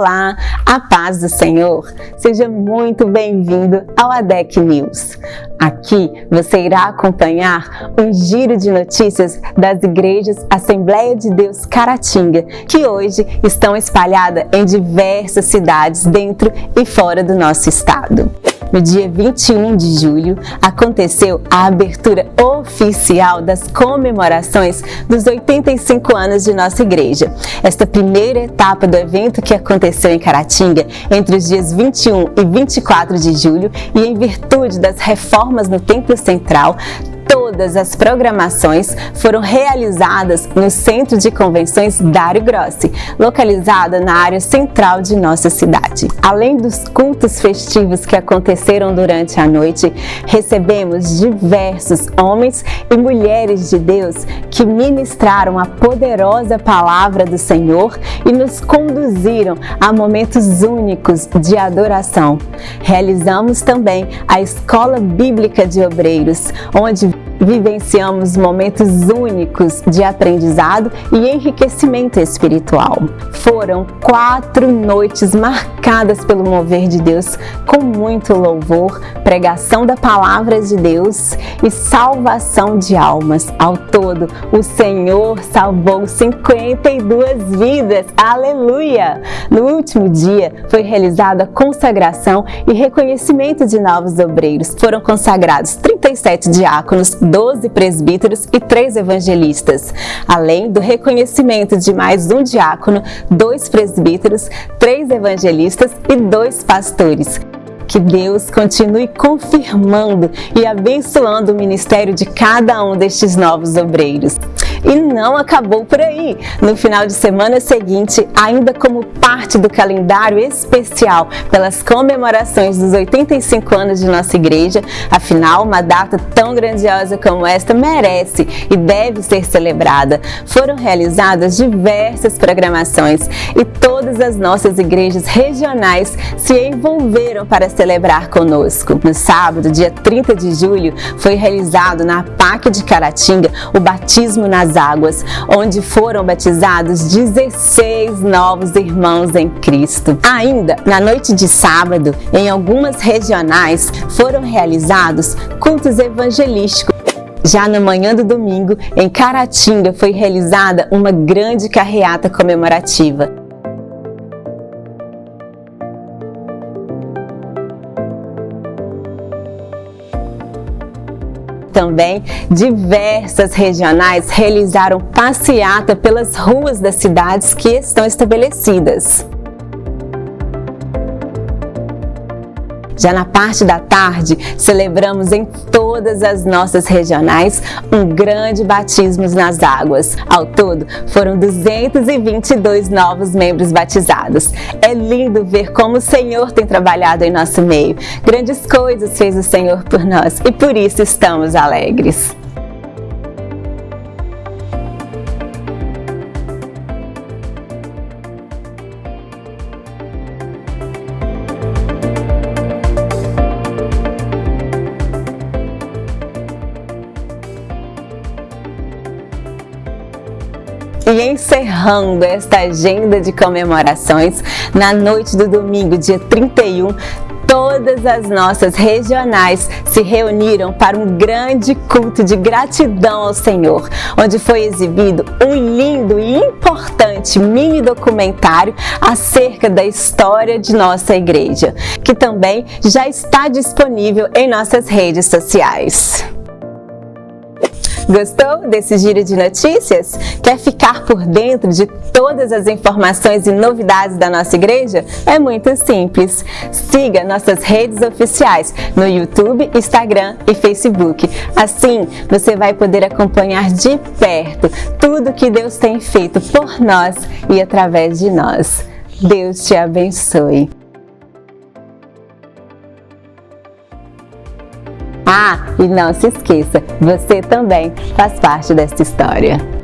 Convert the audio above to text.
Olá, a paz do Senhor. Seja muito bem-vindo ao ADEC News. Aqui você irá acompanhar um giro de notícias das igrejas Assembleia de Deus Caratinga, que hoje estão espalhadas em diversas cidades dentro e fora do nosso estado no dia 21 de julho, aconteceu a abertura oficial das comemorações dos 85 anos de nossa igreja. Esta primeira etapa do evento que aconteceu em Caratinga entre os dias 21 e 24 de julho e em virtude das reformas no Templo Central, Todas as programações foram realizadas no Centro de Convenções Dário Grossi, localizada na área central de nossa cidade. Além dos cultos festivos que aconteceram durante a noite, recebemos diversos homens e mulheres de Deus que ministraram a poderosa palavra do Senhor e nos conduziram a momentos únicos de adoração. Realizamos também a Escola Bíblica de Obreiros, onde vivenciamos momentos únicos de aprendizado e enriquecimento espiritual. Foram quatro noites marcadas pelo mover de Deus com muito louvor, pregação da palavra de Deus e salvação de almas. Ao todo, o Senhor salvou 52 vidas. Aleluia! No último dia foi realizada a consagração e reconhecimento de novos obreiros. Foram consagrados 37 diáconos, 12 presbíteros e 3 evangelistas, além do reconhecimento de mais um diácono, dois presbíteros, três evangelistas e dois pastores. Que Deus continue confirmando e abençoando o ministério de cada um destes novos obreiros. E não acabou por aí. No final de semana seguinte, ainda como parte do calendário especial pelas comemorações dos 85 anos de nossa igreja, afinal, uma data tão grandiosa como esta merece e deve ser celebrada. Foram realizadas diversas programações e todas as nossas igrejas regionais se envolveram para celebrar conosco. No sábado, dia 30 de julho, foi realizado na PAC de Caratinga o batismo nas das águas, onde foram batizados 16 novos irmãos em Cristo. Ainda, na noite de sábado, em algumas regionais, foram realizados cultos evangelísticos já na manhã do domingo, em Caratinga, foi realizada uma grande carreata comemorativa. Também diversas regionais realizaram passeata pelas ruas das cidades que estão estabelecidas. Já na parte da tarde, celebramos em todas as nossas regionais um grande batismo nas águas. Ao todo, foram 222 novos membros batizados. É lindo ver como o Senhor tem trabalhado em nosso meio. Grandes coisas fez o Senhor por nós e por isso estamos alegres. E encerrando esta agenda de comemorações, na noite do domingo, dia 31, todas as nossas regionais se reuniram para um grande culto de gratidão ao Senhor, onde foi exibido um lindo e importante mini documentário acerca da história de nossa igreja, que também já está disponível em nossas redes sociais. Gostou desse giro de notícias? Quer ficar por dentro de todas as informações e novidades da nossa igreja? É muito simples. Siga nossas redes oficiais no YouTube, Instagram e Facebook. Assim, você vai poder acompanhar de perto tudo que Deus tem feito por nós e através de nós. Deus te abençoe. Ah, e não se esqueça, você também faz parte desta história.